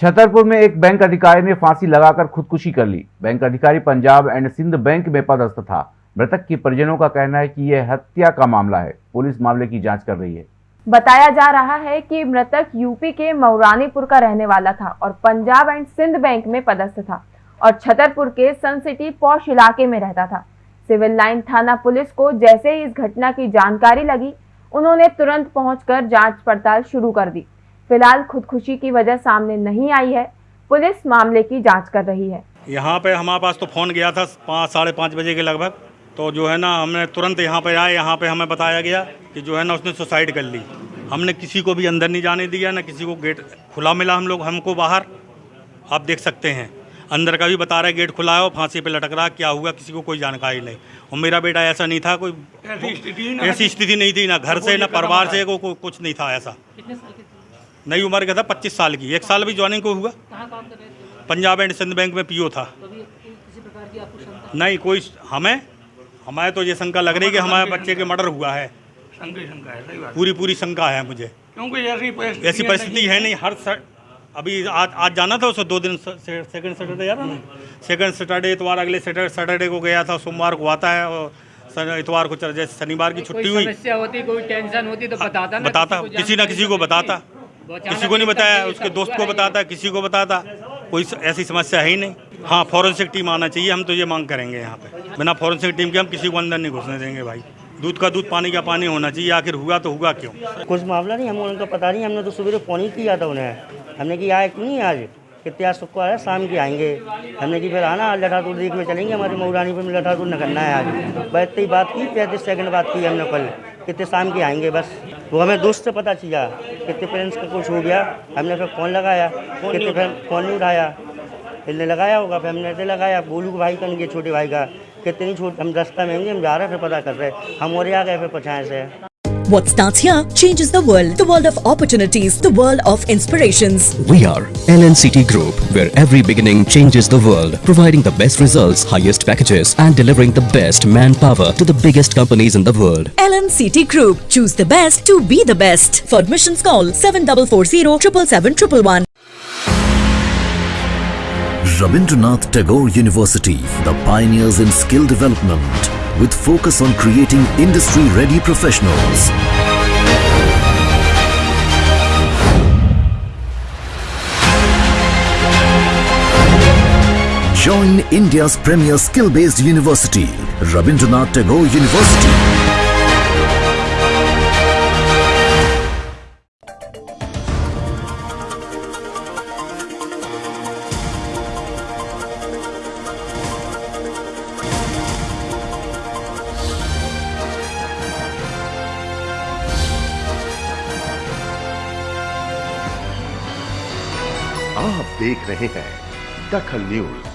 छतरपुर में एक बैंक अधिकारी ने फांसी लगाकर खुदकुशी कर ली। बैंक अधिकारी पंजाब एंड सिंध बैंक में पदस्थ था। मृतक के परिजनों का कहना है कि यह हत्या का मामला है। पुलिस मामले की जाँच कर रही है। बताया जा रहा है कि मृतक यूपी के मऊरानीपुर का रहने वाला था और पंजाब एंड सिंध बैंक में पदस्थ था और छतरपुर के सन सिटी पौश इलाके में रहता था। सिविल लाइन थाना पुलिस को जैसे ही इस घटना की जानकारी लगी, उन्होंने तुरंत पहुंचकर जाँच पड़ताल शुरू कर दी। फ़िलहाल खुदकुशी की वजह सामने नहीं आई है। पुलिस मामले की जाँच कर रही है। यहाँ पे हमारे पास तो फ़ोन गया था पाँच साढ़े पाँच बजे के लगभग। तो जो है ना हमने तुरंत यहाँ पे आए यहाँ पे हमें बताया गया कि जो है ना उसने सुसाइड कर ली। हमने किसी को भी अंदर नहीं जाने दिया ना किसी को गेट खुला मिला हम लोग हमको बाहर। आप देख सकते हैं। अंदर का भी बता रहा है गेट खुला है और फांसी पे लटक रहा क्या हुआ किसी को कोई जानकारी नहीं। और मेरा बेटा ऐसा नहीं था कोई ऐसी स्थिति नहीं थी ना घर से ना परिवार से को, को, कुछ नहीं था ऐसा। नई उम्र का था पच्चीस साल की। एक साल भी ज्वाइनिंग को हुआ। पंजाब एंड सिंध बैंक में पीओ था। नहीं कोई हमें हमारे तो ये शंका लग रही है कि हमारे बच्चे के मर्डर हुआ है। शंका ही शंका है सही बात। पूरी पूरी शंका है मुझे। क्योंकि ऐसी परिस्थिति है नहीं हर सर, अभी आज आज जाना था उसे दो दिन सेकंड सैटरडे यार सेकंड सैटरडे इतवार अगले सैटरडे को गया था सोमवार को आता है और इतवार को चल जैसे शनिवार की छुट्टी हुई। समस्या होती कोई टेंशन होती तो बताता ना बताता किसी ना किसी को बताता। किसी को नहीं बताया, उसके दोस्त को बताता, किसी को बताता। कोई ऐसी समस्या है ही नहीं। हाँ फॉरेंसिक टीम आना चाहिए, हम तो ये मांग करेंगे यहाँ पे। बिना फॉरेंसिक टीम के हम किसी को अंदर नहीं घुसने देंगे भाई। दूध का दूध, पानी का पानी होना चाहिए, आखिर हुआ तो हुआ क्यों? कुछ मामला नहीं, हम उनको पता नहीं, हमने तो सुबह फ़ोन ही किया था उन्हें। हमने कि आए क्यों नहीं आज? कितने आज शुक्र है शाम के आएँगे। हमने कि फिर आना आज देख में चलेंगे, हमारी मऊरानी पर लठातुर न करना है आज। बस इतनी बात की, पैंतीस सेकंड बात की हमने कल, कितने शाम के आएँगे बस। वो हमें दोस्त से पता चला कितने पेरेंट्स का कुछ हो गया। हमने फिर फ़ोन लगाया कितने फिर फ़ोन नहीं उठाया। इसने लगाया होगा फिर हमने ऐसे लगाया। बोलू के भाई कन गए छोटे भाई का? कितनी छोटे हम रास्ता में होंगे हम जा रहे हैं फिर पता कर रहे हम और आ गए फिर पछाए से। What starts here changes the world. The world of opportunities. The world of inspirations. We are LNCT Group, where every beginning changes the world, providing the best results, highest packages, and delivering the best manpower to the biggest companies in the world. LNCT Group. Choose the best to be the best. For admissions call 7440 777 Rabindranath Tagore University, the pioneers in skill development, with focus on creating industry-ready professionals. Join India's premier skill-based university, Rabindranath Tagore University. आप देख रहे हैं दखल news.